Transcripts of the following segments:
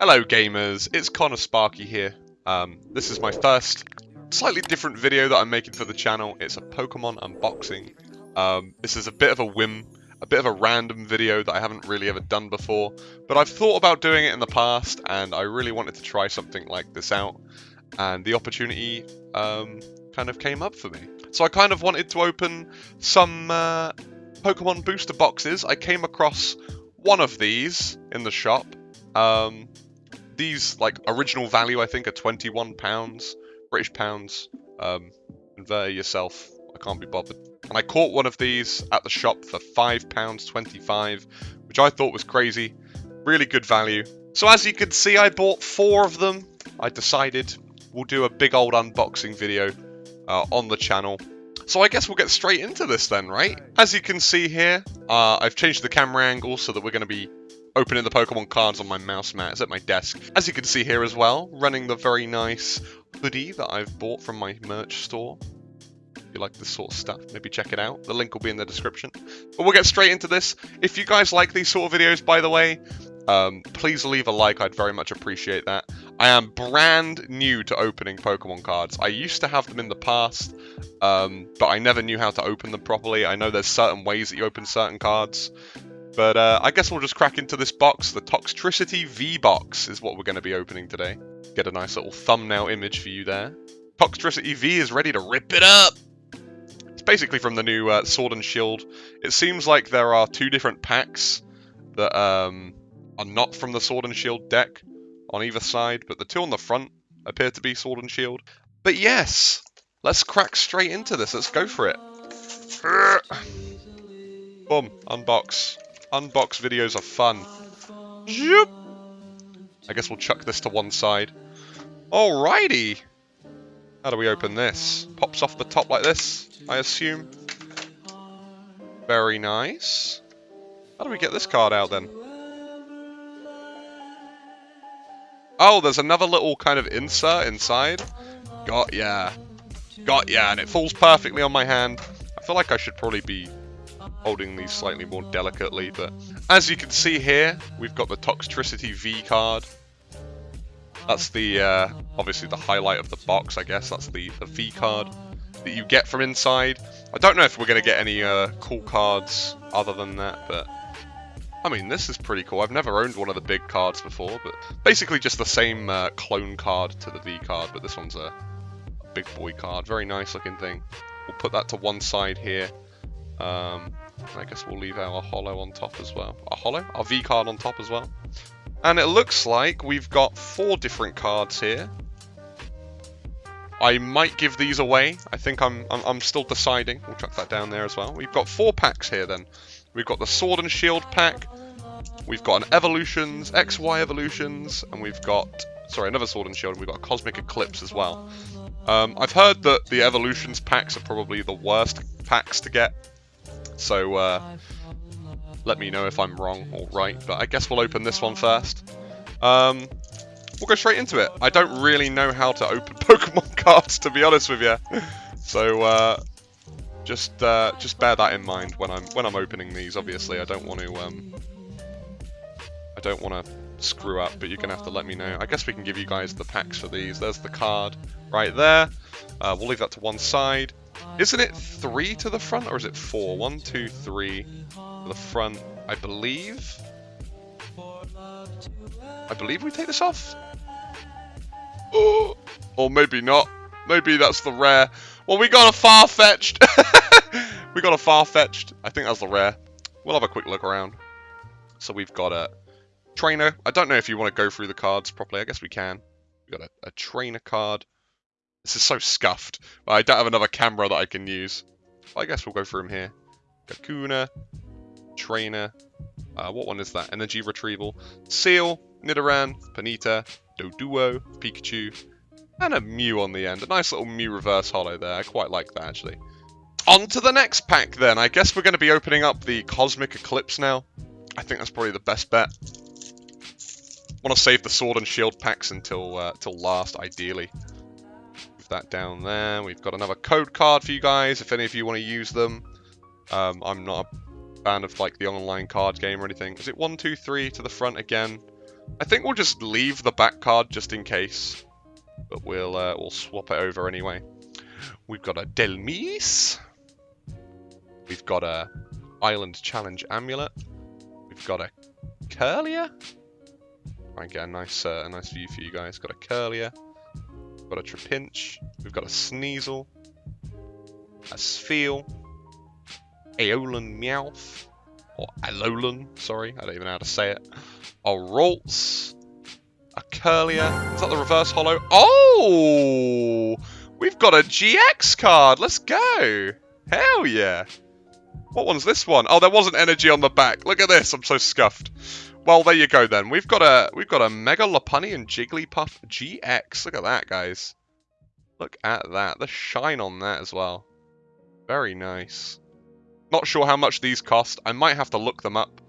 Hello gamers, it's Connor Sparky here. Um, this is my first slightly different video that I'm making for the channel. It's a Pokemon unboxing. Um, this is a bit of a whim, a bit of a random video that I haven't really ever done before, but I've thought about doing it in the past and I really wanted to try something like this out and the opportunity um, kind of came up for me. So I kind of wanted to open some uh, Pokemon booster boxes. I came across one of these in the shop. These, like, original value, I think, are £21, British pounds. Um, convert yourself. I can't be bothered. And I caught one of these at the shop for £5.25, which I thought was crazy. Really good value. So as you can see, I bought four of them. I decided we'll do a big old unboxing video uh, on the channel. So I guess we'll get straight into this then, right? As you can see here, uh, I've changed the camera angle so that we're going to be opening the Pokemon cards on my mouse mat. It's at my desk. As you can see here as well, running the very nice hoodie that I've bought from my merch store. If you like this sort of stuff, maybe check it out. The link will be in the description. But we'll get straight into this. If you guys like these sort of videos, by the way, um, please leave a like. I'd very much appreciate that. I am brand new to opening Pokemon cards. I used to have them in the past, um, but I never knew how to open them properly. I know there's certain ways that you open certain cards. But uh, I guess we'll just crack into this box. The Toxtricity V-Box is what we're going to be opening today. Get a nice little thumbnail image for you there. Toxtricity V is ready to rip it up! It's basically from the new uh, Sword and Shield. It seems like there are two different packs that um, are not from the Sword and Shield deck on either side, but the two on the front appear to be Sword and Shield. But yes, let's crack straight into this. Let's go for it. Boom, unbox. Unbox videos are fun. Zoop. I guess we'll chuck this to one side. Alrighty. How do we open this? Pops off the top like this, I assume. Very nice. How do we get this card out then? Oh, there's another little kind of insert inside. Got ya. Got ya, and it falls perfectly on my hand. I feel like I should probably be holding these slightly more delicately, but as you can see here, we've got the Toxtricity V card. That's the, uh, obviously the highlight of the box, I guess. That's the, the V card that you get from inside. I don't know if we're going to get any uh, cool cards other than that, but I mean, this is pretty cool. I've never owned one of the big cards before, but basically just the same uh, clone card to the V card, but this one's a big boy card. Very nice looking thing. We'll put that to one side here. Um, I guess we'll leave our hollow on top as well. Our hollow? Our V card on top as well. And it looks like we've got four different cards here. I might give these away. I think I'm, I'm, I'm still deciding. We'll chuck that down there as well. We've got four packs here then. We've got the Sword and Shield pack. We've got an Evolutions, XY Evolutions, and we've got, sorry, another Sword and Shield, and we've got a Cosmic Eclipse as well. Um, I've heard that the Evolutions packs are probably the worst packs to get. So uh, let me know if I'm wrong or right, but I guess we'll open this one first. Um, we'll go straight into it. I don't really know how to open Pokemon cards, to be honest with you. So uh, just uh, just bear that in mind when I'm when I'm opening these. Obviously, I don't want to um, I don't want to screw up, but you're gonna have to let me know. I guess we can give you guys the packs for these. There's the card right there. Uh, we'll leave that to one side. Isn't it three to the front, or is it four? One, two, three to the front, I believe. I believe we take this off. Oh, or maybe not. Maybe that's the rare. Well, we got a Farfetch'd. we got a Farfetch'd. I think that's the rare. We'll have a quick look around. So we've got a trainer. I don't know if you want to go through the cards properly. I guess we can. We've got a, a trainer card. This is so scuffed. I don't have another camera that I can use. I guess we'll go through them here. Kakuna, Trainer. Uh, what one is that? Energy Retrieval. Seel, Nidoran, Ponyta, Doduo, Pikachu, and a Mew on the end. A nice little Mew reverse hollow there. I quite like that, actually. On to the next pack, then. I guess we're going to be opening up the Cosmic Eclipse now. I think that's probably the best bet. Want to save the Sword and Shield packs until, uh, last, ideally that down there. We've got another code card for you guys, if any of you want to use them. Um, I'm not a fan of like the online card game or anything. Is it one, two, three to the front again? I think we'll just leave the back card just in case. But we'll uh, we'll swap it over anyway. We've got a Dhelmise. We've got a Island Challenge Amulet. We've got a Kirlia. And get a nice uh, a nice view for you guys. Got a Kirlia. Got a Trapinch. We've got a Sneasel. A Spheal. Aeolan Meowth. Or Alolan, sorry, I don't even know how to say it. A Ralts. A Kirlia. Is that the reverse hollow? Oh! We've got a GX card. Let's go. Hell yeah. What one's this one? Oh, there wasn't energy on the back. Look at this. I'm so scuffed. Well, there you go then. We've got a we've got a Mega Lopunny and Jigglypuff GX. Look at that, guys. Look at that. The shine on that as well. Very nice. Not sure how much these cost. I might have to look them up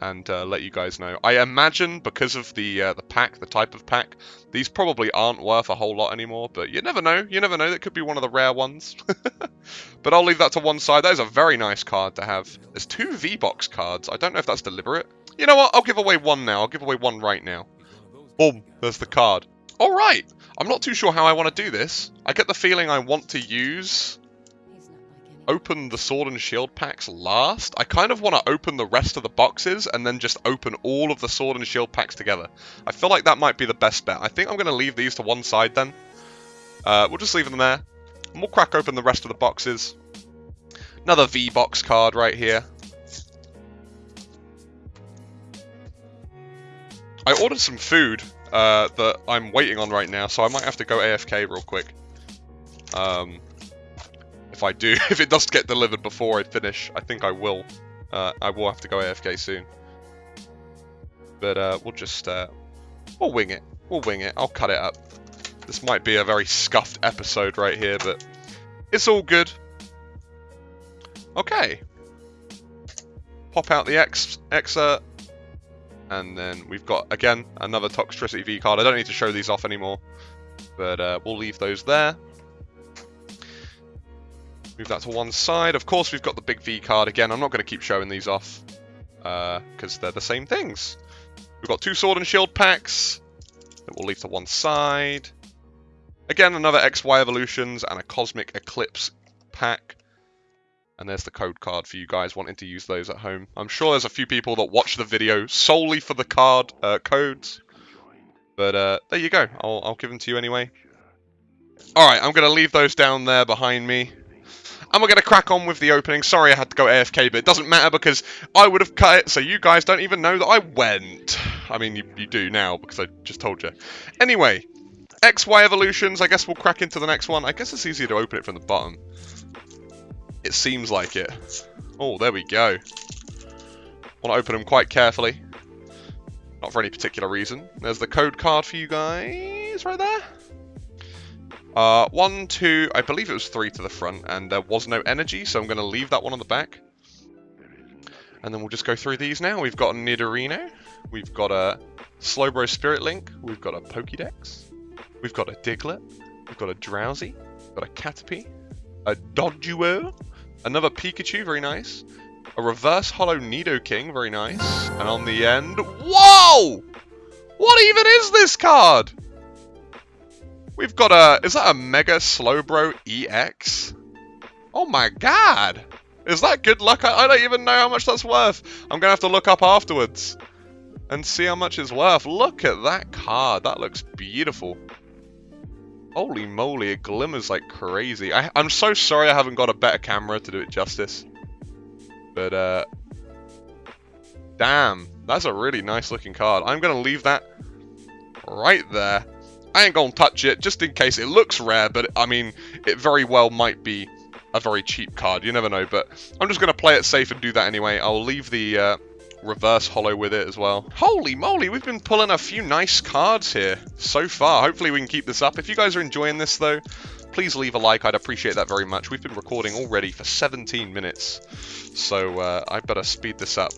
and uh, let you guys know. I imagine because of the uh, the pack, the type of pack, these probably aren't worth a whole lot anymore. But you never know. You never know. That could be one of the rare ones. but I'll leave that to one side. That is a very nice card to have. There's two V-Box cards. I don't know if that's deliberate. You know what? I'll give away one now. I'll give away one right now. Boom. There's the card. All right. I'm not too sure how I want to do this. I get the feeling I want to use open the Sword and Shield packs last. I kind of want to open the rest of the boxes and then just open all of the Sword and Shield packs together. I feel like that might be the best bet. I think I'm going to leave these to one side then. Uh, we'll just leave them there. And we'll crack open the rest of the boxes. Another V-Box card right here. I ordered some food uh, that I'm waiting on right now, so I might have to go AFK real quick. Um, if I do, if it does get delivered before I finish, I think I will. Uh, I will have to go AFK soon. But uh, we'll just, uh, we'll wing it. We'll wing it. I'll cut it up. This might be a very scuffed episode right here, but it's all good. Okay. Pop out the X excerpt. And then we've got, again, another Toxtricity V card. I don't need to show these off anymore. But uh, we'll leave those there. Move that to one side. Of course, we've got the big V card again. I'm not going to keep showing these off because uh, they're the same things. We've got two Sword and Shield packs that we'll leave to one side. Again, another XY Evolutions and a Cosmic Eclipse pack. And there's the code card for you guys wanting to use those at home. I'm sure there's a few people that watch the video solely for the card uh, codes. But uh, there you go. I'll, I'll give them to you anyway. Alright, I'm going to leave those down there behind me. And we're going to crack on with the opening. Sorry I had to go AFK, but it doesn't matter because I would have cut it, so you guys don't even know that I went. I mean, you, you do now because I just told you. Anyway, XY Evolutions, I guess we'll crack into the next one. I guess it's easier to open it from the bottom. It seems like it. Oh, there we go. Want to open them quite carefully. Not for any particular reason. There's the code card for you guys right there. Uh, one, two, I believe it was three to the front, and there was no energy, so I'm going to leave that one on the back. And then we'll just go through these now. We've got a Nidorino, we've got a Slowbro Spirit Link, we've got a Pokédex, we've got a Diglett, we've got a Drowzee, we've got a Caterpie, a Doduo, another Pikachu, very nice, a Reverse Holo Nidoking, very nice, and on the end, whoa! What even is this card? We've got a... Is that a Mega Slowbro EX? Oh my god! Is that good luck? I, I don't even know how much that's worth. I'm going to have to look up afterwards. And see how much it's worth. Look at that card. That looks beautiful. Holy moly, it glimmers like crazy. I, I'm so sorry I haven't got a better camera to do it justice. But, uh... Damn, that's a really nice looking card. I'm going to leave that right there. I ain't gonna touch it, just in case it looks rare, but I mean, it very well might be a very cheap card, you never know, but I'm just gonna play it safe and do that anyway. I'll leave the uh, reverse holo with it as well. Holy moly, we've been pulling a few nice cards here so far. Hopefully we can keep this up. If you guys are enjoying this though, please leave a like, I'd appreciate that very much. We've been recording already for 17 minutes, so uh, I better speed this up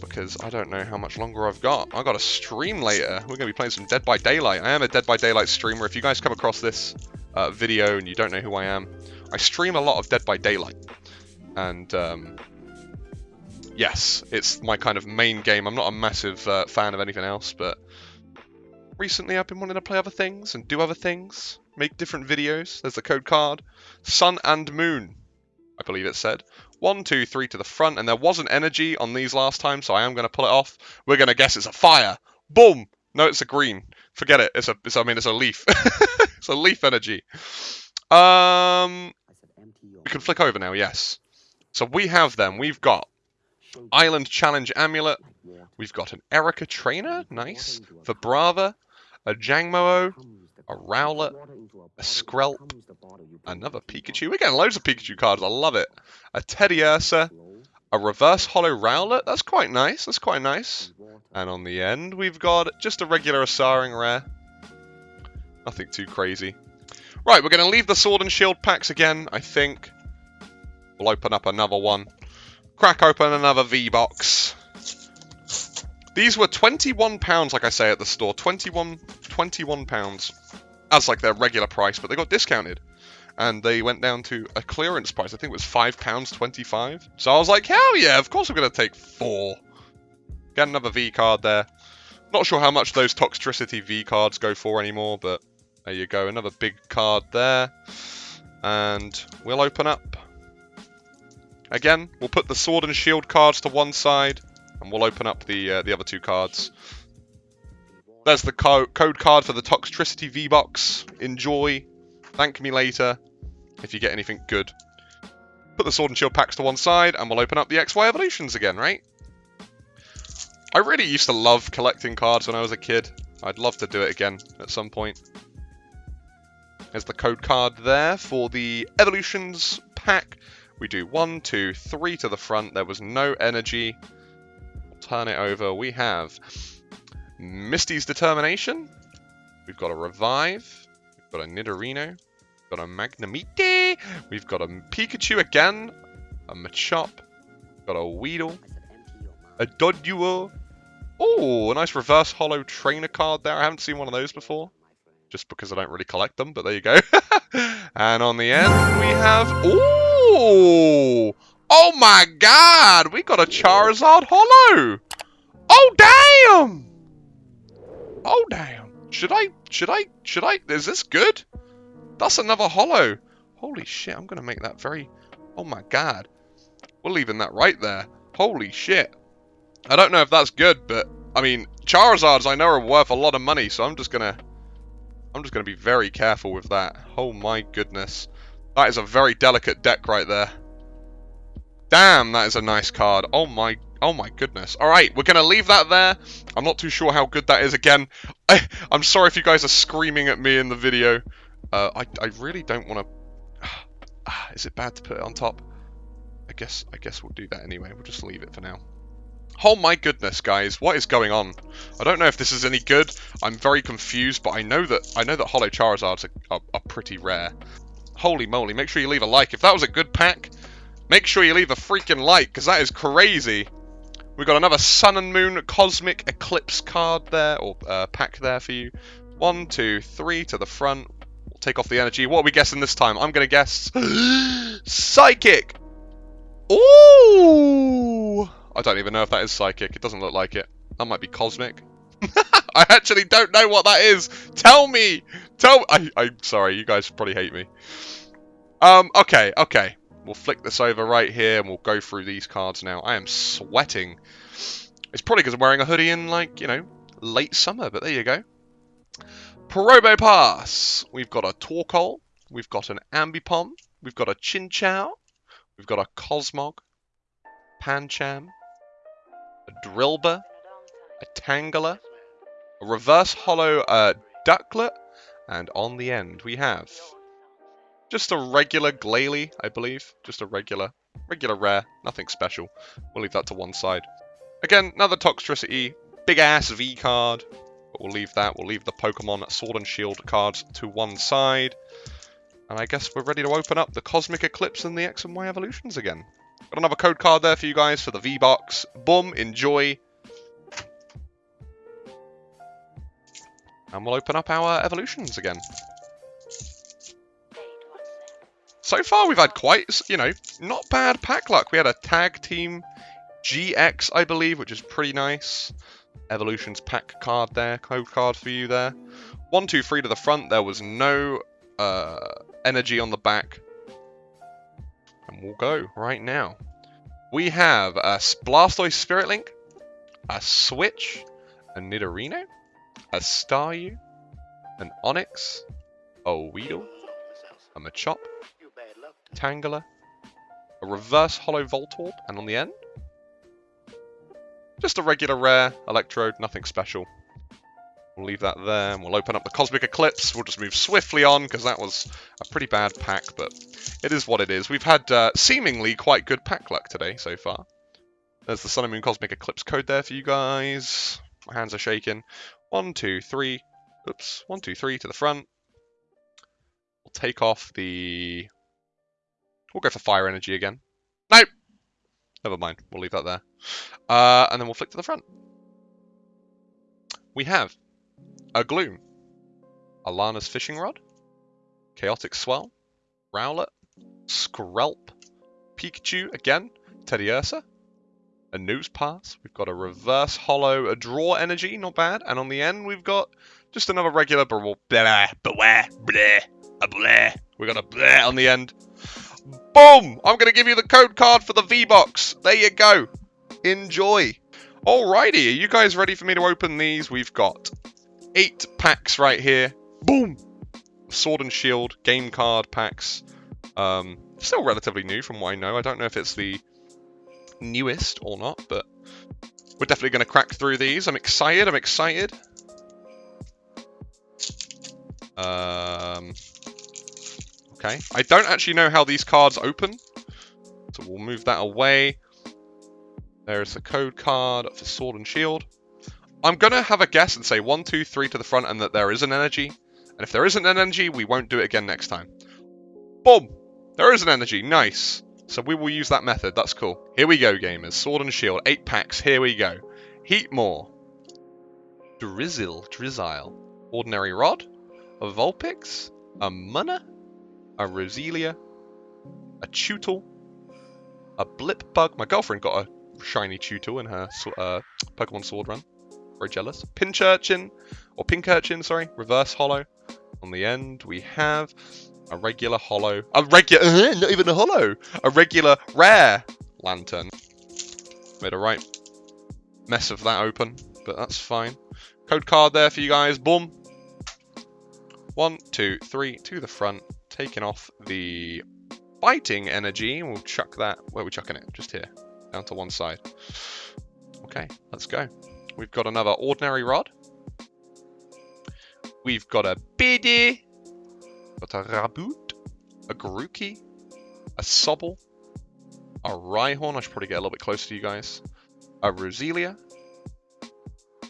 because I don't know how much longer I've got. I've got a stream later. We're going to be playing some Dead by Daylight. I am a Dead by Daylight streamer. If you guys come across this uh, video and you don't know who I am, I stream a lot of Dead by Daylight. And um, yes, it's my kind of main game. I'm not a massive uh, fan of anything else, but recently I've been wanting to play other things and do other things, make different videos. There's the code card. Sun and Moon, I believe it said. One, two, three to the front, and there wasn't energy on these last time, so I am going to pull it off. We're going to guess it's a fire. Boom! No, it's a green. Forget it. It's a. It's, I mean, it's a leaf. it's a leaf energy. Um, we can flick over now. Yes. So we have them. We've got Island Challenge Amulet. We've got an Erika Trainer. Nice. For Brava, A Jangmo-O. A Rowlet. A Skrelp. Another Pikachu. We're getting loads of Pikachu cards. I love it. A Teddiursa. A Reverse Hollow Rowlet. That's quite nice. That's quite nice. And on the end, we've got just a regular Asaring Rare. Nothing too crazy. Right, we're going to leave the Sword and Shield packs again, I think. We'll open up another one. Crack open another V-Box. These were £21, like I say, at the store. 21 £21. As like their regular price, but they got discounted. And they went down to a clearance price. I think it was £5.25. So I was like, hell yeah, of course I'm going to take four. Get another V card there. Not sure how much those Toxtricity V cards go for anymore, but there you go. Another big card there. And we'll open up. Again, we'll put the Sword and Shield cards to one side, and we'll open up the uh, the other two cards. There's the co code card for the Toxtricity V-Box. Enjoy. Thank me later if you get anything good. Put the Sword and Shield packs to one side, and we'll open up the XY Evolutions again, right? I really used to love collecting cards when I was a kid. I'd love to do it again at some point. There's the code card there for the Evolutions pack. We do one, two, three to the front. There was no energy. turn it over. We have Misty's Determination. We've got a Revive. We've got a Nidorino. We've got a Magnemite. We've got a Pikachu again. A Machop. We've got a Weedle. A Doduo. Oh, a nice reverse holo trainer card there. I haven't seen one of those before. Just because I don't really collect them, but there you go. and on the end, we have... Oh! Oh my god! We got a Charizard Hollow! Oh, damn! Oh, damn. Should I... Should I... Should I... Is this good? That's another Hollow. Holy shit, I'm to make that very... Oh my god. We're leaving that right there. Holy shit. I don't know if that's good, but I mean, Charizards I know are worth a lot of money, so I'm just gonna, I'm just gonna be very careful with that. Oh my goodness, that is a very delicate deck right there. Damn, that is a nice card. Oh my, oh my goodness. All right, we're gonna leave that there. I'm not too sure how good that is. Again, I, I'm sorry if you guys are screaming at me in the video. Uh, I, I really don't want to. Is it bad to put it on top? I guess, I guess we'll do that anyway. We'll just leave it for now. Oh my goodness, guys, what is going on? I don't know if this is any good. I'm very confused, but I know that I know that Hollow Charizards are, are, are pretty rare. Holy moly, make sure you leave a like. If that was a good pack, make sure you leave a freaking like, because that is crazy. We've got another Sun and Moon Cosmic Eclipse card there, or uh, pack there for you. One, two, three to the front. We'll take off the energy. What are we guessing this time? I'm going to guess... Psychic! Ooh! I don't even know if that is psychic. It doesn't look like it. That might be cosmic. I actually don't know what that is. Tell me. Tell. I. I'm sorry. You guys probably hate me. Um. Okay. Okay. We'll flick this over right here, and we'll go through these cards now. I am sweating. It's probably because I'm wearing a hoodie in, like, you know, late summer, but there you go. Probopass. We've got a Torkoal. We've got an Ambipom. We've got a Chinchou. We've got a Cosmog. Pancham a Drilbur, a Tangela, a reverse Hollow uh, Ducklett, and on the end we have just a regular Glalie, I believe. Just a regular, regular rare, nothing special. We'll leave that to one side. Again, another Toxtricity, big ass V card, but we'll leave that. We'll leave the Pokemon Sword and Shield cards to one side. And I guess we're ready to open up the Cosmic Eclipse and the X and Y evolutions again. Got another code card there for you guys for the V-Box. Boom, enjoy. And we'll open up our evolutions again. So far we've had quite, you know, not bad pack luck. We had a tag team GX, I believe, which is pretty nice. Evolutions pack card there, code card for you there. One, two, three to the front. There was no uh, energy on the back. And we'll go right now. We have a Blastoise Spirit Link, a Switch, a Nidorino, a Staryu, an Onix, a Weedle, a Machop, Tangela, a Reverse Hollow Voltorb, and on the end, just a regular rare Electrode, nothing special. We'll leave that there, and we'll open up the Cosmic Eclipse. We'll just move swiftly on, because that was a pretty bad pack, but it is what it is. We've had uh, seemingly quite good pack luck today so far. There's the Sun and Moon Cosmic Eclipse code there for you guys. My hands are shaking. One, two, three. Oops. One, two, three to the front. We'll take off the... We'll go for Fire Energy again. Nope! Never mind. We'll leave that there. Uh, and then we'll flick to the front. We have a Gloom, a Lana's Fishing Rod, Chaotic Swell, Rowlet, Skrelp, Pikachu again, Teddiursa, a Nosepass. we've got a Reverse Hollow, a Draw Energy, not bad, and on the end we've got just another regular blah, blah, blah, blah, a blah. We got a blah on the end. Boom! I'm going to give you the code card for the V-Box. There you go. Enjoy. Alrighty, are you guys ready for me to open these? We've got eight packs right here. Boom! Sword and Shield game card packs. Um, still relatively new from what I know. I don't know if it's the newest or not, but we're definitely going to crack through these. I'm excited. I'm excited. Um, okay. I don't actually know how these cards open, so we'll move that away. There's the code card for Sword and Shield. I'm going to have a guess and say 1, 2, 3 to the front and that there is an energy. And if there isn't an energy, we won't do it again next time. Boom! There is an energy. Nice. So we will use that method. That's cool. Here we go, gamers. Sword and Shield. Eight packs. Here we go. Heatmor. Drizzle. Drizzile. Ordinary Rod. A Vulpix. A Munna. A Roselia. A Chewtle. A Blipbug. My girlfriend got a shiny Chewtle in her uh, Pokemon Sword run. Very jealous. Pinchurchin, or Pincurchin, sorry, reverse hollow. On the end, we have a regular hollow, a regular, uh, not even a hollow, a regular rare Lanturn. Made a right mess of that open, but that's fine. Code card there for you guys. Boom. One, two, three, to the front. Taking off the fighting energy. We'll chuck that. Where are we chucking it? Just here. Down to one side. Okay, let's go. We've got another ordinary rod. We've got a Biddy. Got a Raboot. A Grookey. A Sobble. A Rhyhorn. I should probably get a little bit closer to you guys. A Roselia.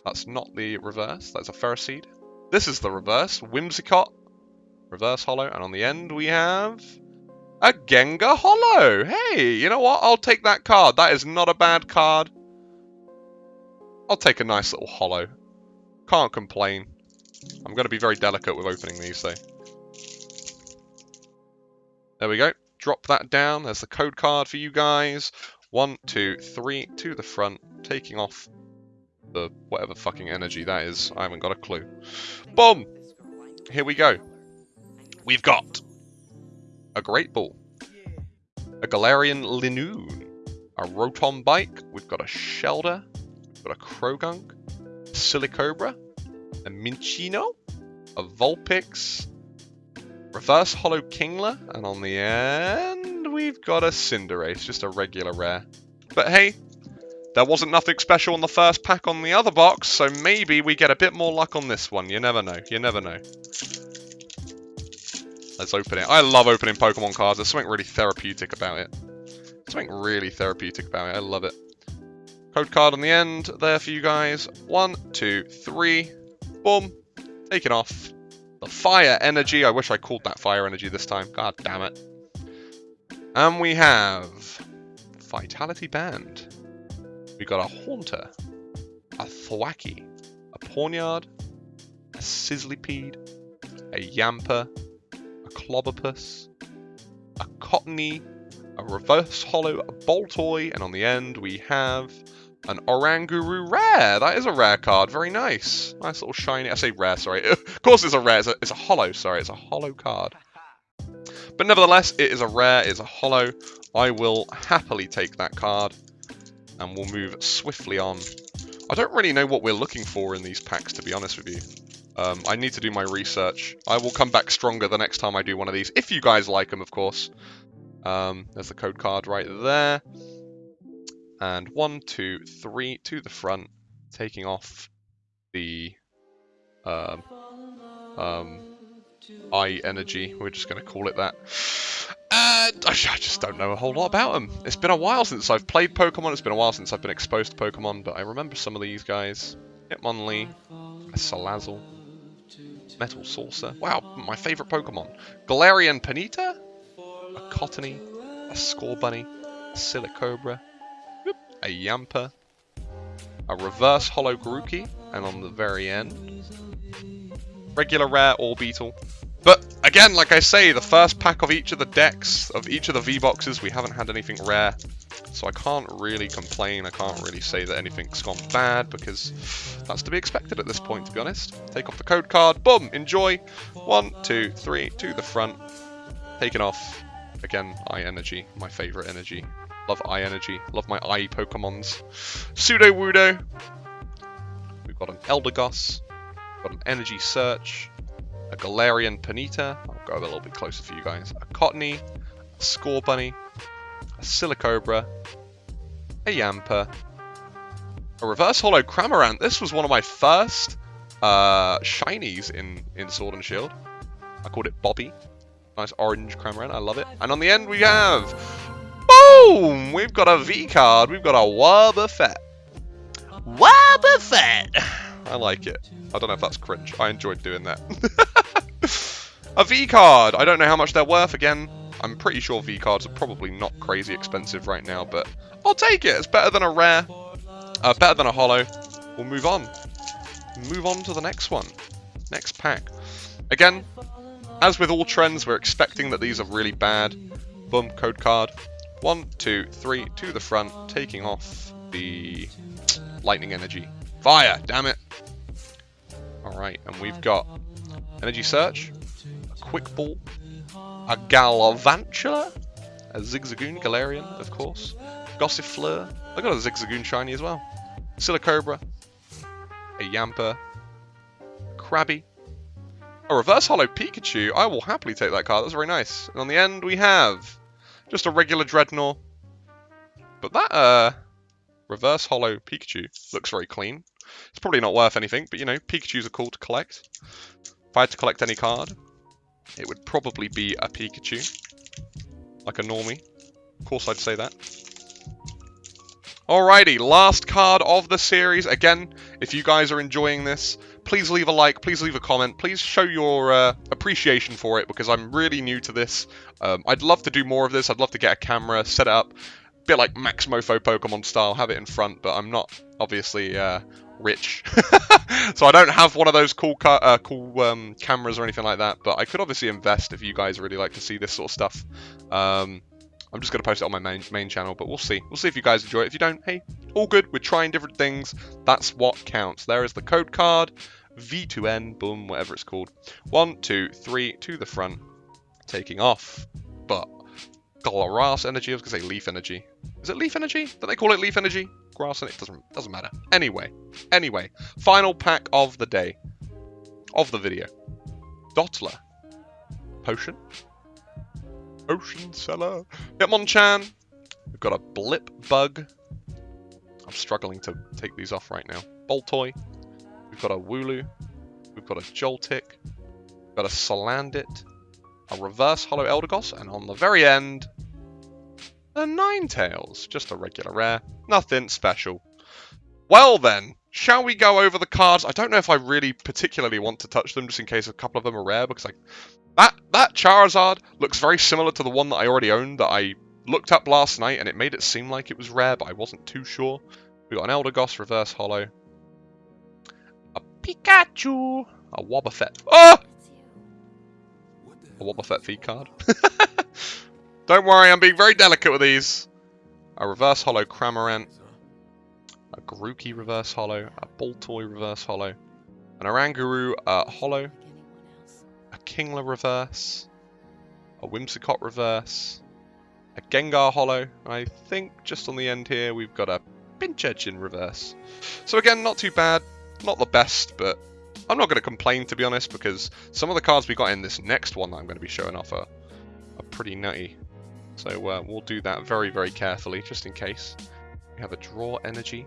That's not the reverse. That's a Ferroseed. This is the reverse. Whimsicott. Reverse Hollow. And on the end we have... A Gengar Hollow! Hey, you know what? I'll take that card. That is not a bad card. I'll take a nice little hollow. Can't complain. I'm going to be very delicate with opening these though. There we go. Drop that down. There's the code card for you guys. One, two, three, to the front. Taking off the whatever fucking energy that is. I haven't got a clue. Boom! Here we go. We've got a Great Ball, a Galarian Linoone, a Rotom Bike, we've got a Shellder, got a Croagunk, a Silicobra, a Minccino, a Vulpix, Reverse Hollow Kingler, and on the end we've got a Cinderace, just a regular rare. But hey, there wasn't nothing special on the first pack on the other box, so maybe we get a bit more luck on this one. You never know. You never know. Let's open it. I love opening Pokemon cards. There's something really therapeutic about it. Something really therapeutic about it. I love it. Code card on the end there for you guys. One, two, three. Boom. Taken off. Fire energy. I wish I called that fire energy this time. God damn it. And we have Vitality Band. We got a Haunter, a Thwackey, a Pawniard, a Sizzlipede, a Yamper, a Clobbopus, a Cottonee, a reverse hollow a Baltoy, and on the end we have an Oranguru rare. That is a rare card. Very nice. Nice little shiny. I say rare, sorry. of course it's a rare. It's a, it's a hollow, sorry. It's a hollow card. But nevertheless, it is a rare. It's a hollow. I will happily take that card. And we'll move swiftly on. I don't really know what we're looking for in these packs, to be honest with you. Um, I need to do my research. I will come back stronger the next time I do one of these, if you guys like them, of course. Um, there's the code card right there. And one, two, three to the front, taking off the um, um, eye energy. We're just going to call it that. And I just don't know a whole lot about them. It's been a while since I've played Pokemon. It's been a while since I've been exposed to Pokemon, but I remember some of these guys. Hitmonlee, Salazzle, Metal Saucer. Wow, my favourite Pokemon. Galarian Ponyta, a Cottonee, a Scorbunny, a Silicobra, a Yamper, a Reverse Hollow Grookey, and on the very end, regular rare Orbeetle. But again, like I say, the first pack of each of the decks, of each of the V-Boxes, we haven't had anything rare. So I can't really complain, I can't really say that anything's gone bad, because that's to be expected at this point, to be honest. Take off the code card, boom, enjoy. One, two, three, to the front. Taken off. Again, Eye Energy, my favourite energy. Love Eye Energy, love my Eye Pokemons. Sudowoodo. We've got an Eldegoss. Got an Energy Search. A Galarian Ponyta. I'll go a little bit closer for you guys. A Cottonee. A Scorbunny a Silicobra, a Yamper, a Reverse Hollow Cramorant. This was one of my first uh, shinies in, in Sword and Shield. I called it Bobby. Nice orange Cramorant, I love it. And on the end we have... Boom! We've got a V card. We've got a Wobbuffet. Wobbuffet! I like it. I don't know if that's cringe. I enjoyed doing that. a V card. I don't know how much they're worth. Again, I'm pretty sure V cards are probably not crazy expensive right now, but I'll take it. It's better than a rare, uh, better than a hollow. We'll move on. Move on to the next one. Next pack. Again, as with all trends, we're expecting that these are really bad. Boom, code card. One, two, three, to the front, taking off the lightning energy. Fire, damn it. Alright, and we've got energy search, a quick ball, a Galvantula, a Zigzagoon Galarian, of course, Gossifleur, I got a Zigzagoon shiny as well, Silicobra, a Yamper, Krabby, a Reverse Hollow Pikachu, I will happily take that card, that's very nice. And on the end we have just a regular Drednaw, but that uh, Reverse Hollow Pikachu looks very clean. It's probably not worth anything, but you know, Pikachus are cool to collect. If I had to collect any card, it would probably be a Pikachu. Like a normie. Of course I'd say that. Alrighty, last card of the series. Again, if you guys are enjoying this, please leave a like, please leave a comment, please show your uh, appreciation for it because I'm really new to this. Um, I'd love to do more of this, I'd love to get a camera, set up, a bit like Max Moefoe Pokemon style, have it in front, but I'm not obviously uh, rich. so I don't have one of those cool uh, cool um, cameras or anything like that, but I could obviously invest if you guys really like to see this sort of stuff. Um, I'm just going to post it on my main, main channel, but we'll see. We'll see if you guys enjoy it. If you don't, hey, all good. We're trying different things. That's what counts. There is the code card. V2N, boom, whatever it's called. One, two, three, to the front. Taking off. But grass energy, I was going to say leaf energy. Is it leaf energy? Do they call it leaf energy? Grass and it doesn't doesn't matter. Anyway, anyway, final pack of the day. Of the video. Dottler. Potion. Ocean Cellar. Hitmonchan. We've got a Blip Bug. I'm struggling to take these off right now. Baltoy. We've got a Wooloo. We've got a Joltik. We've got a Salandit. A Reverse Hollow Eldegoss. And on the very end, a Ninetales. Just a regular rare. Nothing special. Well then, shall we go over the cards? I don't know if I really particularly want to touch them just in case a couple of them are rare because like that, that Charizard looks very similar to the one that I already owned that I looked up last night and it made it seem like it was rare, but I wasn't too sure. We got an Eldegoss Reverse Hollow. A Pikachu! A Wobbuffet. Oh! A Wobbuffet V card. Don't worry, I'm being very delicate with these. A reverse hollow Cramorant, a Grookey reverse hollow, a Baltoy reverse hollow, an Oranguru uh, hollow, Kingler reverse, a Whimsicott reverse, a Gengar hollow. I think just on the end here we've got a Pinched in reverse. So again, not too bad. Not the best, but I'm not going to complain to be honest because some of the cards we got in this next one that I'm going to be showing off are, are pretty nutty. So uh, we'll do that very, very carefully just in case. We have a draw energy.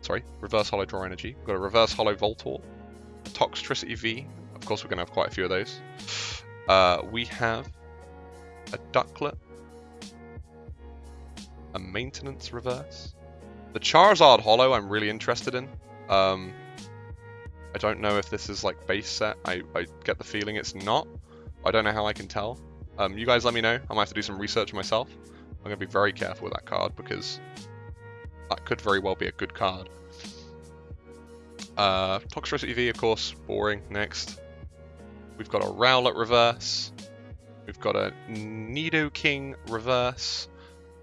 Sorry, reverse hollow draw energy. We've got a reverse hollow Voltorb, Toxtricity V. Course, we're going to have quite a few of those. Uh, we have a Ducklett, a Maintenance Reverse. The Charizard Hollow I'm really interested in. Um, I don't know if this is like base set. I, I get the feeling it's not. I don't know how I can tell. Um, you guys let me know. I might have to do some research myself. I'm going to be very careful with that card because that could very well be a good card. Uh, Toxtricity of course, boring. Next. We've got a Rowlet reverse. We've got a Nidoking reverse.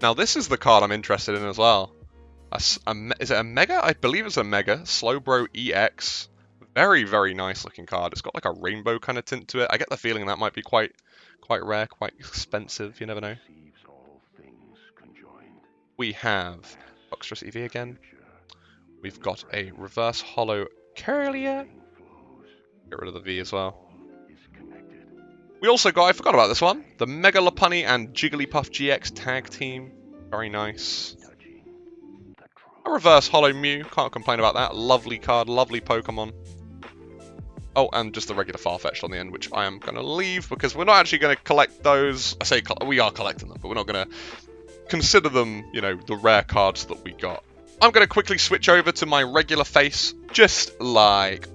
Now this is the card I'm interested in as well. A, a, is it a Mega? I believe it's a Mega. Slowbro EX. Very, very nice looking card. It's got like a rainbow kind of tint to it. I get the feeling that might be quite quite rare, quite expensive. You never know. We have Toxtricity V again. We've got a reverse hollow Kirlia. Get rid of the V as well. We also got, I forgot about this one, the Mega Lopunny and Jigglypuff GX tag team. Very nice. A reverse Hollow Mew, can't complain about that. Lovely card, lovely Pokemon. Oh, and just the regular Farfetch'd on the end, which I am going to leave because we're not actually going to collect those. I say we are collecting them, but we're not going to consider them, you know, the rare cards that we got. I'm going to quickly switch over to my regular face, just like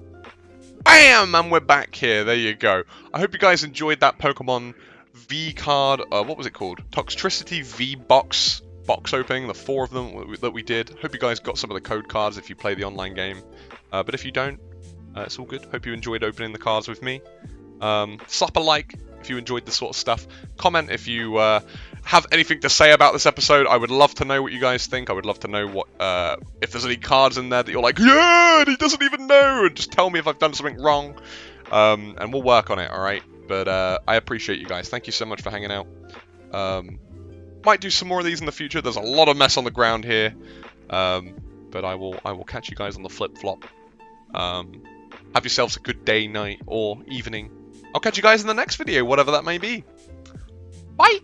BAM! And we're back here. There you go. I hope you guys enjoyed that Pokemon V card. Uh, what was it called? Toxtricity V box box opening. The four of them that we did. Hope you guys got some of the code cards if you play the online game. Uh, but if you don't, uh, it's all good. Hope you enjoyed opening the cards with me. Um, slap a like if you enjoyed this sort of stuff. Comment if you uh, have anything to say about this episode. I would love to know what you guys think. I would love to know what uh, if there's any cards in there that you're like, yeah, he doesn't even know, and just tell me if I've done something wrong, um, and we'll work on it. All right. But uh, I appreciate you guys. Thank you so much for hanging out. Um, might do some more of these in the future. There's a lot of mess on the ground here, um, but I will I will catch you guys on the flip flop. Um, have yourselves a good day, night, or evening. I'll catch you guys in the next video, whatever that may be. Bye!